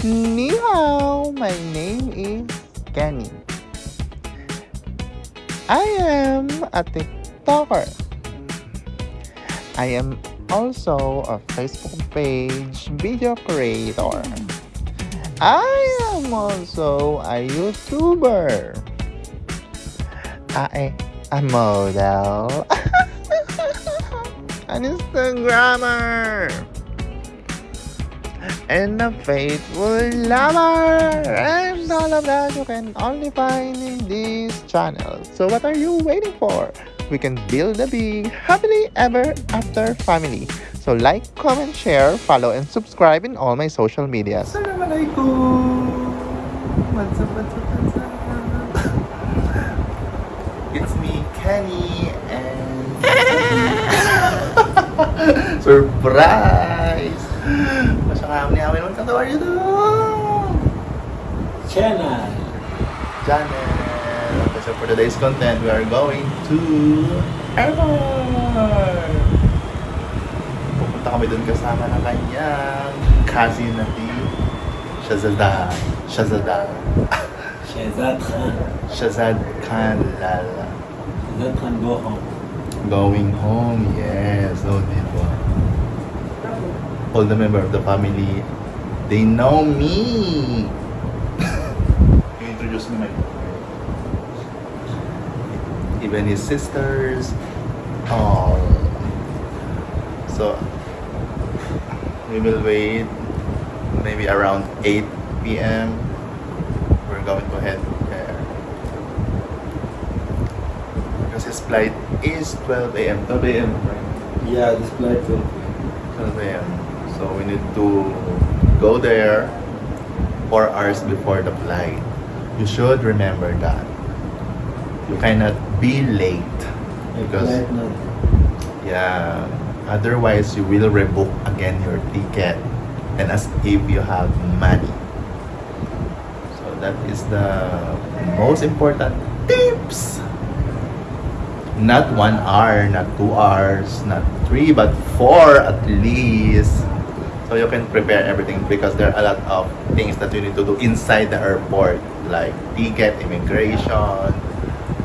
Ni hao, my name is Kenny. I am a TikToker. I am also a Facebook page video creator. I am also a YouTuber. I am a model. An Instagrammer. And a faithful lover. And all of that you can only find in this channel. So what are you waiting for? We can build a big, happily ever after family. So like, comment, share, follow, and subscribe in all my social medias. Assalamualaikum. What's up, what's up, what's up? It's me, Kenny, and surprise. YouTube Channel. channel. Okay, so for today's content, we are going to Airport. Pupunta kami dun kasama ng kanyang cousin na si Shazada. Shazada. Shehzad Khan. Shazad Khan Lala. Shehzad Khan go home. Going home, yes. So, di ba? All the member of the family, they know me. you introduce me my Even his sisters, all. So, we will wait maybe around 8 p.m. We're going to head there. Because his flight is 12 a.m. 12 a.m. right? Yeah, this flight will 12 a.m. So we need to go there four hours before the flight. You should remember that. You cannot be late because yeah, otherwise you will rebook again your ticket and as if you have money. So that is the most important tips. Not one hour, not two hours, not three, but four at least. So you can prepare everything because there are a lot of things that you need to do inside the airport, like ticket, immigration,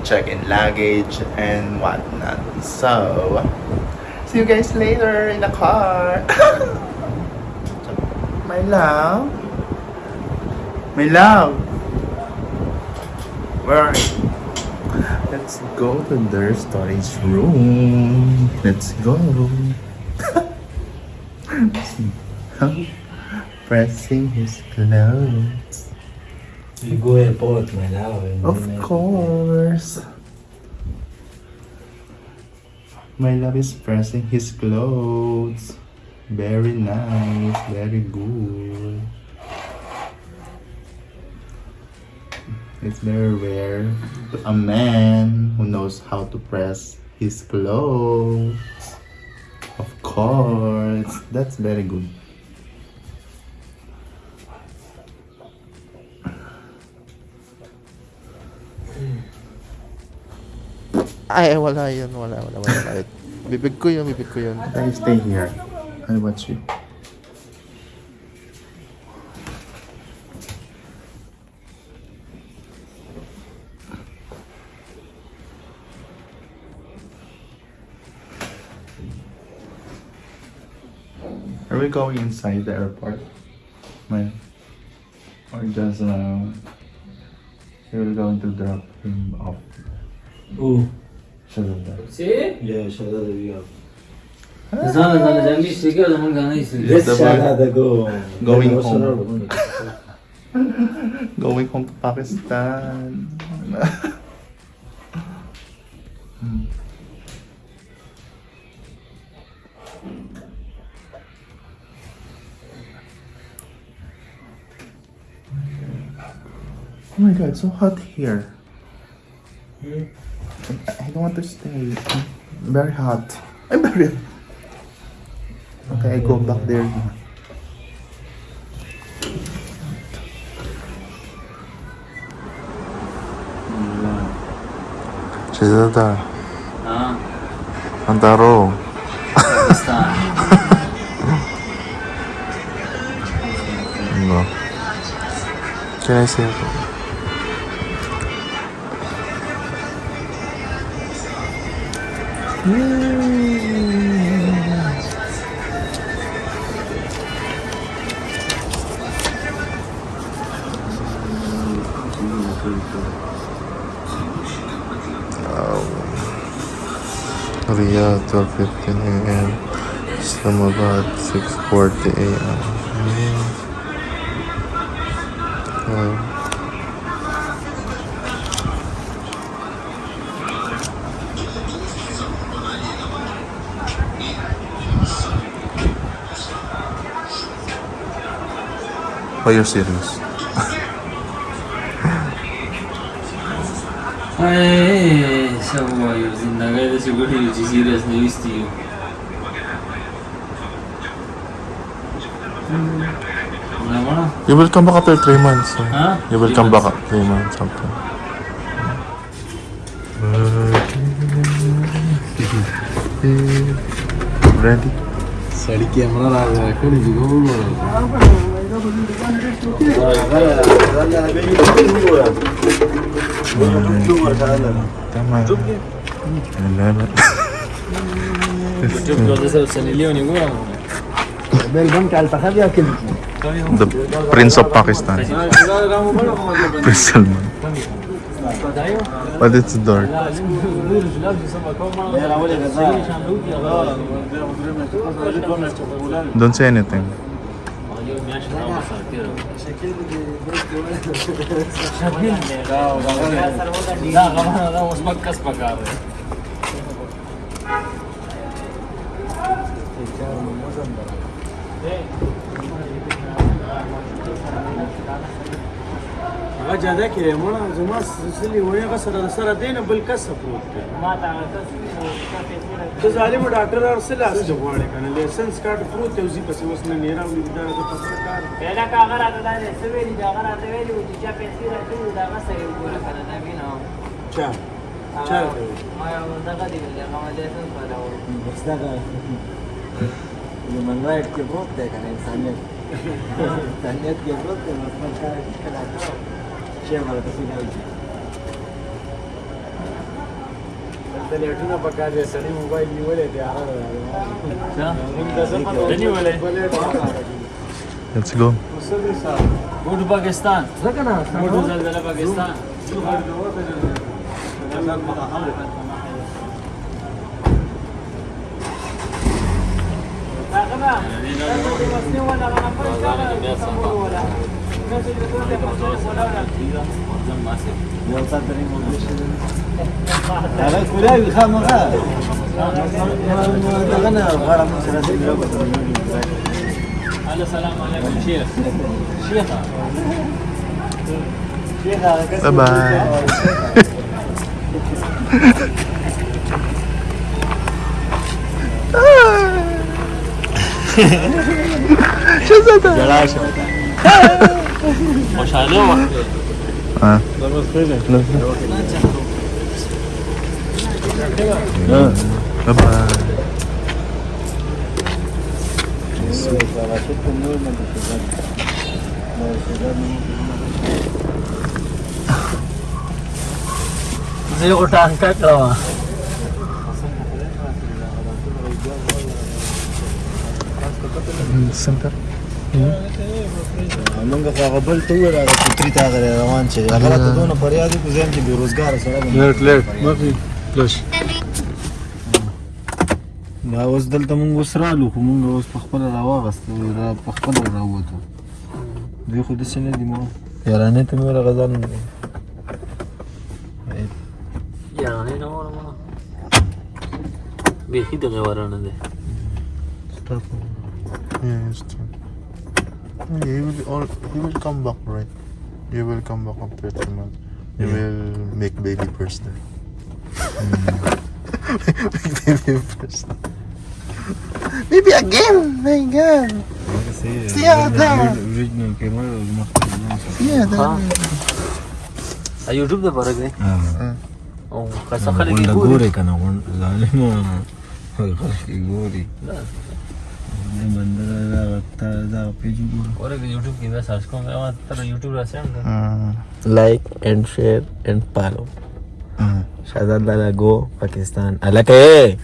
check-in luggage, and whatnot. So, see you guys later in the car. My love. My love. Where are you? Let's go to their storage room. Let's go. Pressing his clothes. You go airport, my love. Of course. My love is pressing his clothes. Very nice, very good. It's very rare to a man who knows how to press his clothes. Of course, that's very good. Ay, wala yun. Wala, wala, wala. wala. Bibig ko yun, bibig ko yun. I stay here. I'll watch you. Are we going inside the airport? Man. Or just uh, we're going to drop him off. Who? Shazada. See? Yeah, Shehzad will be up. Sana sana jangi istedi o zaman Ghana istedi. Yes, Shehzad, go. Going home. Going home to Pakistan. Oh my god, so hot here. I I don't want to stay. I'm very hot. I'm very. Okay, I go back there. Cezata. Ah. Antaro. no. Can I say Riyadh 12.15 a.m. Islamabad 6.40 a.m. Wow. player series. Hey, you go to you, will come back after 3 months. So. Huh? You will come back after 3 months something. Ready? Sorry, camera. The Prince of Pakistan. Prince But it's dark. Don't say anything. لا غلط لا مش هغه جاده کې مړه زما سلسلې وای هغه سره سره دینه بل کس پروت دی. ما ته ته ظالم ډاکټر ارسل اسه غواړي کنه؟ لیسنس کارت پروت دی ځي پسې وسنه نه راوړي دا د پسې کار پیدا کا هغه راته دا څه ویلي دا هغه راته ویلي چې چا پیسې راکړي دا هغه سره وګوره کنه دا وینم چا؟ چا ما یو دغه دی هغه لیسنس پیدا وره بس دا هیومن رائټ کې پروت دی کنه انسانیت. انسانیت کې پروت دی نو خپل کار کړه شی ورته سینه د لیټونه په کار دی سړی موبایل نیولې دی هغه Let's go. go to Pakistan go to Zalzala Pakistan هغه ما هذاك ولا يخام غا غنى الغرام السلام عليكم شيخ شيخ باي باي شو زاد؟ جلاشه مش هنوع آه ده مسخره آه طب زي غوټان کا کړو سنتر موږ خو هغه بل ته وویل هغه فطري ته هغه روان چې هغه راته دونه فریاد وکړو زه یم چې بېروزګاره سړی یم. لیټ لیټ مخې پلش دا اوس دلته مونږ اوس رالو خو مونږ اوس په خپله راواغستو را په خپله راووتو دوی خو داسې نه دي ما یارانې ته مې ویل هغه ځان یارانه نه ما بیخي دغه ورانه it's true. Yeah, he will all he will come back right? He will come back after two months. He will make baby first. There hmm. make baby first. Maybe again my god. Kasi original yeah. that ha ah, YouTube da barag ne او kasakali gori kana zalim o Yeah, gori ah. غونډ ظالمه خلک ګوري بندر دا تا دا پیج ګور ورګه یوټیوب کې دا سرچ کوم ما تر یوټیوب راځم like and share and follow شادان لالا گو پاکستان الکه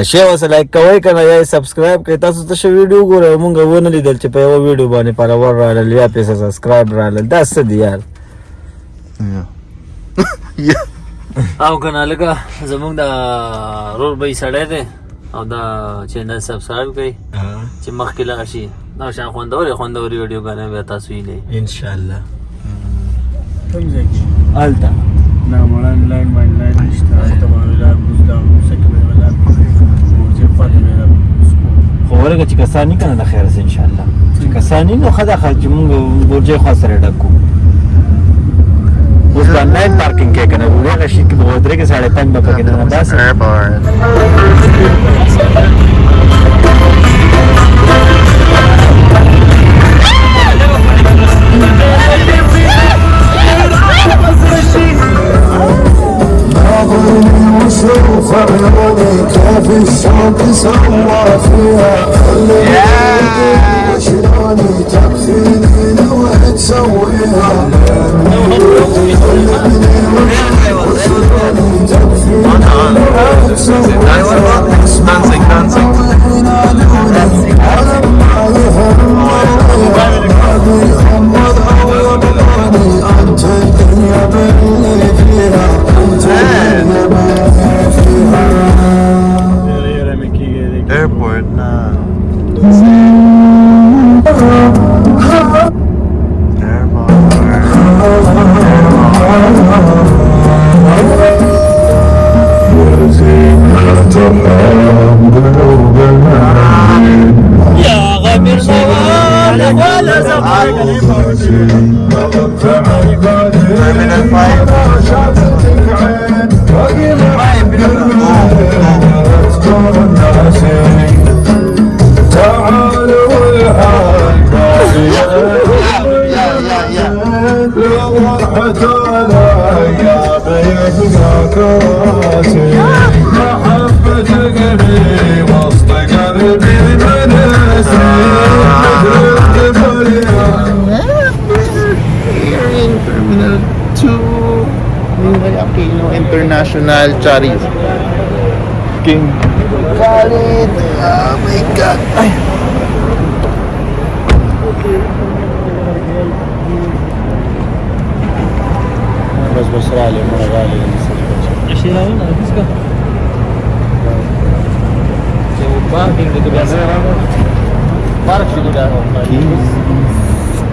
اشیا وس لایک کوي کنه یا سبسکرایب کوي تاسو ته شو ویډیو ګورئ مونږ ونه لیدل چې په یو ویډیو باندې پر ور رااله یا پیسه سبسکرایب رااله دا څه دی یار او او دا چینل سبسکرایب کړئ چې مخکې لاړ شي دا شان خوندورې خوندورې ویډیو غانې بیا تاسو وینئ ان شاء الله کوم ځای کې التا نه مړان لاین باندې لاین نشته هلته به ولا بوزدا موسیقي به ولا موزه پاتې به خو ورګه چې کسانی کنه د خیر ان شاء الله چې کسانی نو خدا خرج مونږ ورجه خو سره ډکو اوس نایټ پارکینګ کې کنه دغه شي کې مودرګه ساړه پنځ به بس. في فيها خلي One dancing, Nylon, Mantic, Samba igual International Charis. King Khalid. Oh my God. Ay. بس بس رالي مره رالي شي راوړل هیڅ کا چې پارکینګ کې بیا سره پارک شي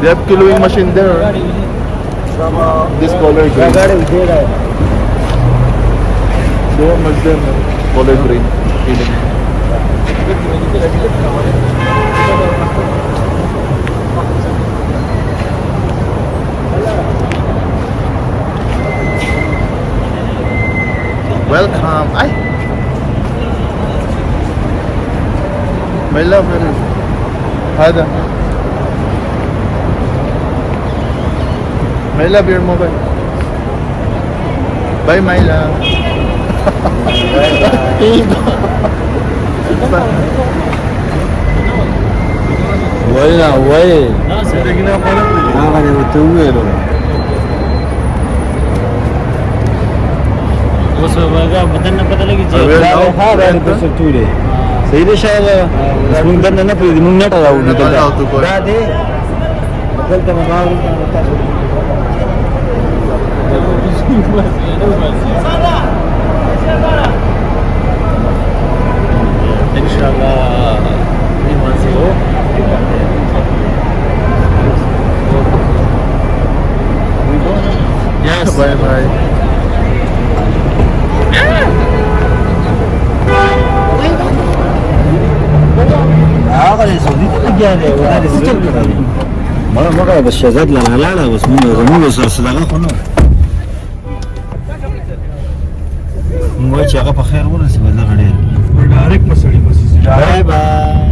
They have kiloing machine there. This color green. Have much them color green. Feeling. Welcome. Ay. ما إلا هذا. ما إلا بالموبايل باي ما إلا وين وين؟ ما غادي نتويل بس بدنا بدنا لقيت هذا اللي بس تولي Sa hindi siya, mas mungdan na na, pwede mong natalaw na tala. Dati, magal ka mamahal ka matalaw. Inshallah, ini masih oh. Yes. Bye bye. آقای سعودی بگرده و در سیکل کنه ما ما قرار بس شهادت لغلاله بس مون زمون بس صدقه خونه موږ چې هغه په خیر ورسې به دغه ډېر ډایرک مسړي بس بای بای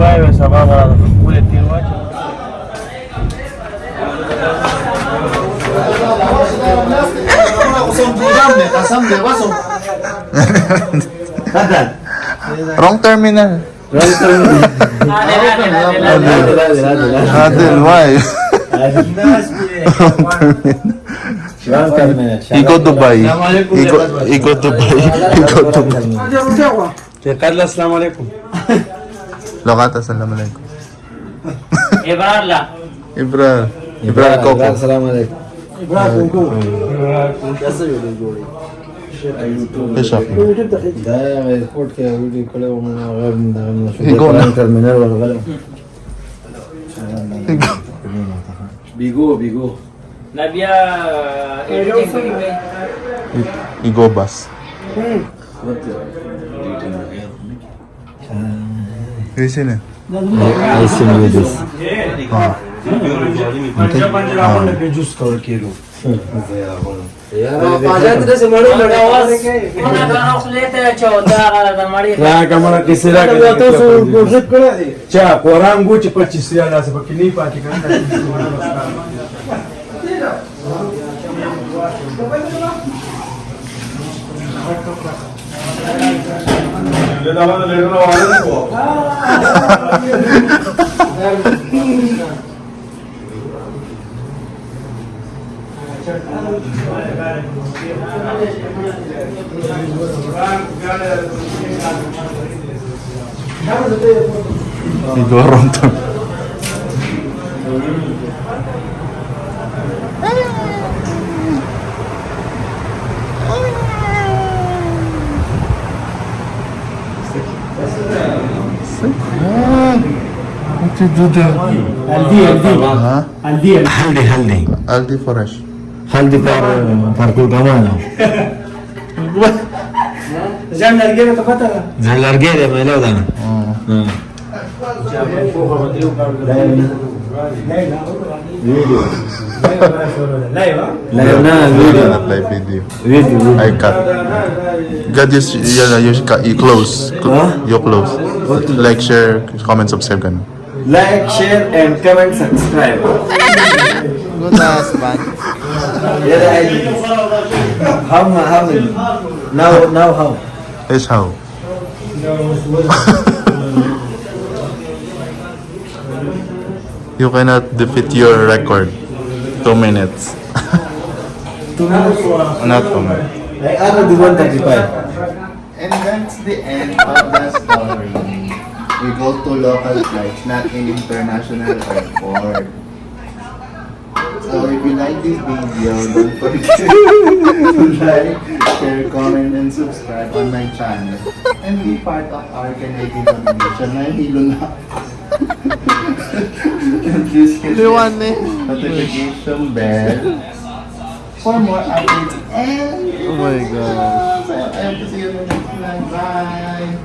Wow, it's a lot of Sam, may baso. Tagal. Wrong terminal. Wrong terminal. Adel, Adel, Adel. Adel, Adel, Adel. Why? Wrong terminal. Ikaw Dubai. Ikaw Dubai. Ikaw Dubai. Carla, salam alaikum. Lokata, salam alaikum. Ibrahim. Ibrahim. Ibrahim, Ibrahim, salam alaikum. Bigo, bigo. ¿qué es eso? Bigo, bas. ¿Qué es eso? ¿Qué ¿Qué es eso? ¿Qué es. ¿Qué چا قرآن گو چې پچیس یا داسې پکې نه پاتې کړه Y todo roto. انت دوده الدي الدي الدي الدي فرش haldi par parkur kamana zan large re to pata zan large re maila udana ha Video. Live, live, live, live video. Video. I cut. Get this. Yeah, you cut. You close. Huh? You close. Like, share, comment, subscribe, Like, share, and comment, subscribe. Good husband. يا how how now now how Is how? you cannot defeat your record. Two minutes. two minutes Not two minutes. like ano di 135 And that's the end of the story. We go to local flights, not in international airport this video. Don't like, share, comment, and subscribe on my channel. And be part of our community. Please for more updates. And oh my gosh. I have to see you next time. Bye.